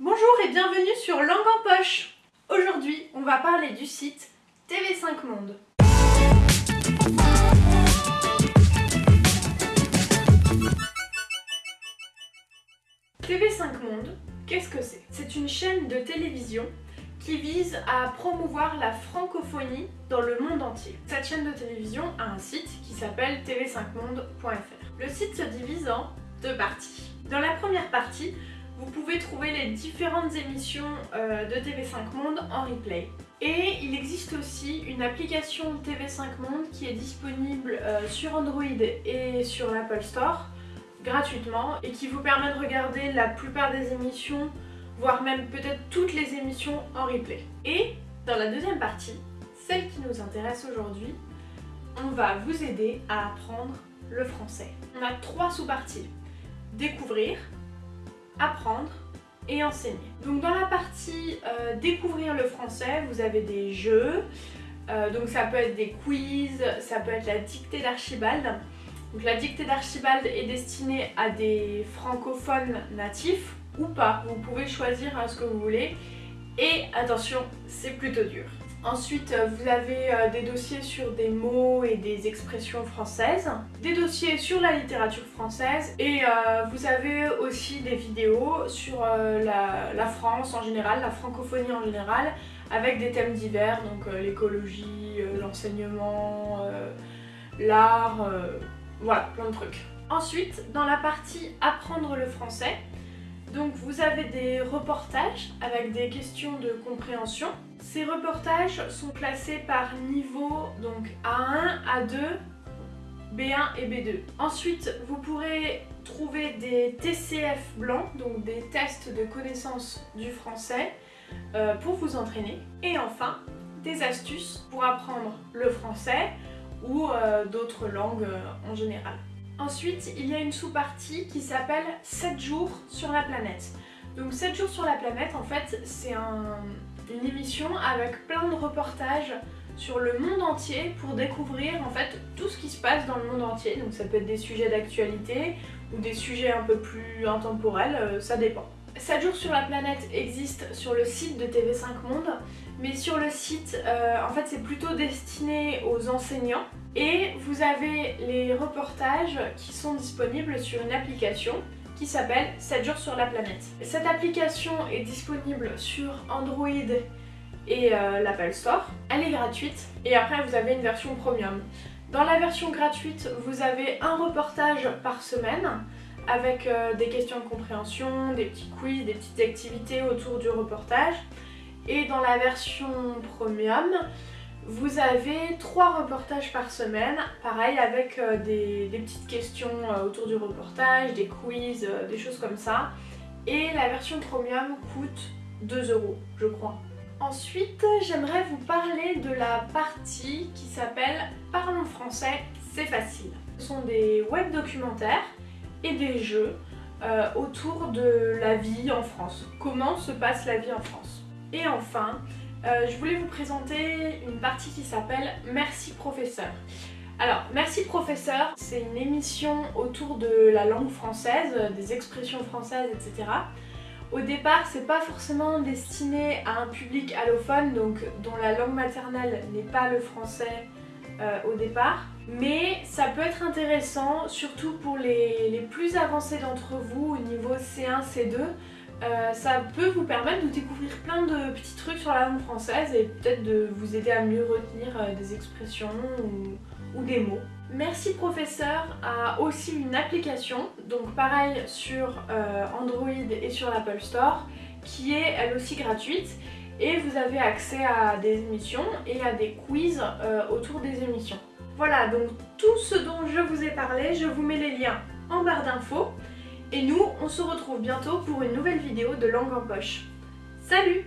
Bonjour et bienvenue sur Langue en Poche Aujourd'hui, on va parler du site TV5 Monde. TV5 Monde, qu'est-ce que c'est? C'est une chaîne de télévision qui vise à promouvoir la francophonie dans le monde entier. Cette chaîne de télévision a un site qui s'appelle tv5monde.fr. Le site se divise en deux parties. Dans la première partie, vous pouvez trouver les différentes émissions euh, de TV5 Monde en replay. Et il existe aussi une application TV5 Monde qui est disponible euh, sur Android et sur l'Apple Store gratuitement et qui vous permet de regarder la plupart des émissions, voire même peut-être toutes les émissions en replay. Et dans la deuxième partie, celle qui nous intéresse aujourd'hui, on va vous aider à apprendre le français. On a trois sous-parties. Découvrir, apprendre et enseigner. Donc dans la partie euh, découvrir le français, vous avez des jeux, euh, donc ça peut être des quiz, ça peut être la dictée d'Archibald. Donc la dictée d'Archibald est destinée à des francophones natifs ou pas, vous pouvez choisir hein, ce que vous voulez. Et attention, c'est plutôt dur. Ensuite, euh, vous avez euh, des dossiers sur des mots et des expressions françaises, des dossiers sur la littérature française et euh, vous avez aussi des vidéos sur la, France en général, la francophonie en général, avec des thèmes divers, donc l'écologie, l'enseignement, l'art, voilà, plein de trucs. Ensuite, dans la partie apprendre le français, donc vous avez des reportages avec des questions de compréhension. Ces reportages sont classés par niveau, donc A1, A2, B1 et B2. Ensuite, vous pourrez trouver des TCF blancs, donc des tests de connaissance du français, euh, pour vous entraîner. Et enfin, des astuces pour apprendre le français ou euh, d'autres langues euh, en général. Ensuite, il y a une sous-partie qui s'appelle 7 jours sur la planète. Donc 7 jours sur la planète, en fait, c'est une émission avec plein de reportages sur le monde entier pour découvrir en fait tout ce qui se passe dans le monde entier. Donc ça peut être des sujets d'actualité ou des sujets un peu plus intemporels, euh, ça dépend. 7 jours sur la planète existe sur le site de TV5 Monde, mais sur le site, euh, en fait c'est plutôt destiné aux enseignants et vous avez les reportages qui sont disponibles sur une application qui s'appelle 7 jours sur la planète. Cette application est disponible sur Android et euh, l'Apple Store. Elle est gratuite et après vous avez une version premium. Dans la version gratuite, vous avez un reportage par semaine avec euh, des questions de compréhension, des petits quiz, des petites activités autour du reportage. Et dans la version premium, vous avez trois reportages par semaine, pareil avec euh, des, petites questions euh, autour du reportage, des quiz, des choses comme ça. Et la version premium coûte 2 euros, je crois. Ensuite, j'aimerais vous parler de la partie qui s'appelle Parlons français, c'est facile. Ce sont des web documentaires et des jeux autour de la vie en France. Comment se passe la vie en France? Et enfin, euh, je voulais vous présenter une partie qui s'appelle Merci professeur. Alors, Merci professeur, c'est une émission autour de la langue française, des expressions françaises, etc. Au départ, c'est pas forcément destiné à un public allophone, donc dont la langue maternelle n'est pas le français euh, au départ. Mais ça peut être intéressant, surtout pour les, les plus avancés d'entre vous au niveau C1, C2, euh, ça peut vous permettre de découvrir plein de petits trucs sur la langue française et peut-être de vous aider à mieux retenir euh, des expressions ou, des mots. Merci Professeur a aussi une application, donc pareil sur Android et sur l'Apple Store, qui est elle aussi gratuite et vous avez accès à des émissions et à des quiz autour des émissions. Voilà, donc tout ce dont je vous ai parlé, je vous mets les liens en barre d'infos. Et nous, on se retrouve bientôt pour une nouvelle vidéo de Langue en Poche. Salut